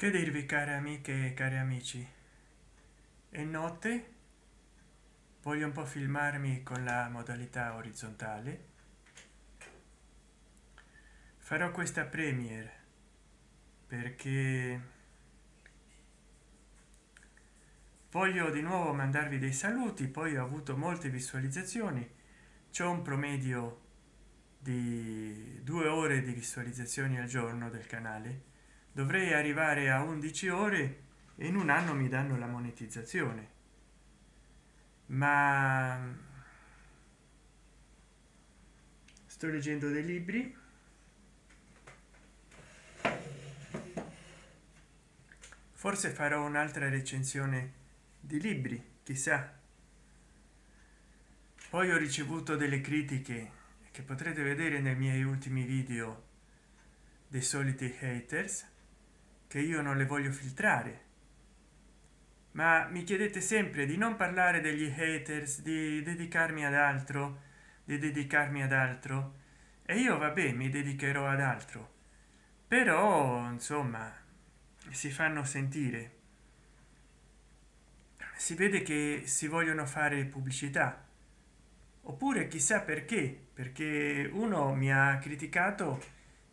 che dirvi care amiche e cari amici? È notte voglio un po filmarmi con la modalità orizzontale. Farò questa premiere perché voglio di nuovo mandarvi dei saluti poi ho avuto molte visualizzazioni. C'è un promedio di due ore di visualizzazioni al giorno del canale dovrei arrivare a 11 ore e in un anno mi danno la monetizzazione. Ma sto leggendo dei libri. Forse farò un'altra recensione di libri chissà. Poi ho ricevuto delle critiche che potrete vedere nei miei ultimi video dei soliti haters che io non le voglio filtrare. Ma mi chiedete sempre di non parlare degli haters di dedicarmi ad altro di dedicarmi ad altro. E io vabbè mi dedicherò ad altro. Però insomma si fanno sentire. Si vede che si vogliono fare pubblicità. Oppure chissà perché perché uno mi ha criticato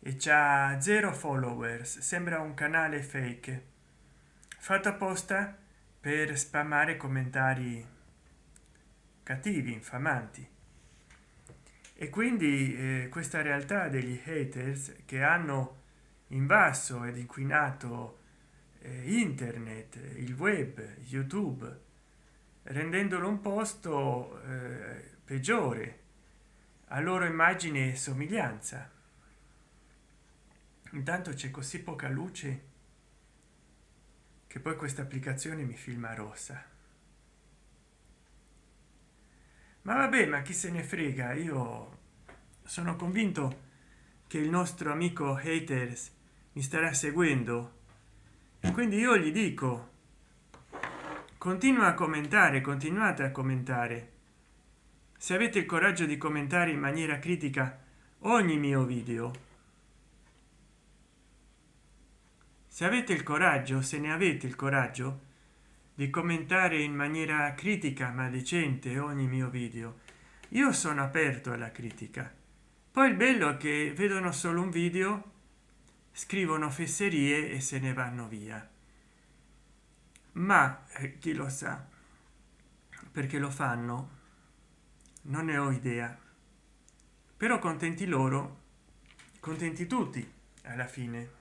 e c'ha zero followers sembra un canale fake. Fatto apposta per spammare commentari cattivi infamanti. E quindi eh, questa realtà degli haters che hanno invaso ed inquinato eh, internet il web youtube rendendolo un posto eh, peggiore a loro immagine e somiglianza intanto c'è così poca luce che poi questa applicazione mi filma rossa. Ma vabbè ma chi se ne frega? Io sono convinto che il nostro amico haters mi starà seguendo. Quindi io gli dico continua a commentare continuate a commentare. Se avete il coraggio di commentare in maniera critica ogni mio video se avete il coraggio se ne avete il coraggio di commentare in maniera critica ma decente ogni mio video. Io sono aperto alla critica. Poi il bello è che vedono solo un video scrivono fesserie e se ne vanno via. Ma eh, chi lo sa perché lo fanno non ne ho idea. Però contenti loro contenti tutti alla fine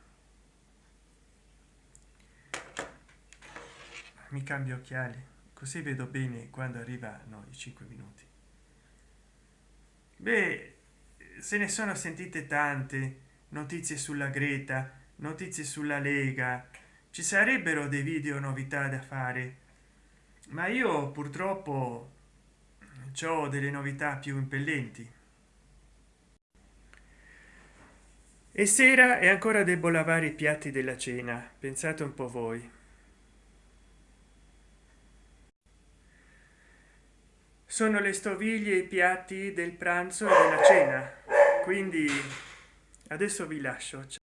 mi cambio occhiali. Così vedo bene quando arrivano i 5 minuti. Beh se ne sono sentite tante. Notizie sulla greta notizie sulla lega. Ci sarebbero dei video novità da fare. Ma io purtroppo ho delle novità più impellenti. E sera e ancora devo lavare i piatti della cena. Pensate un po voi sono le stoviglie e i piatti del pranzo e della cena. Quindi adesso vi lascio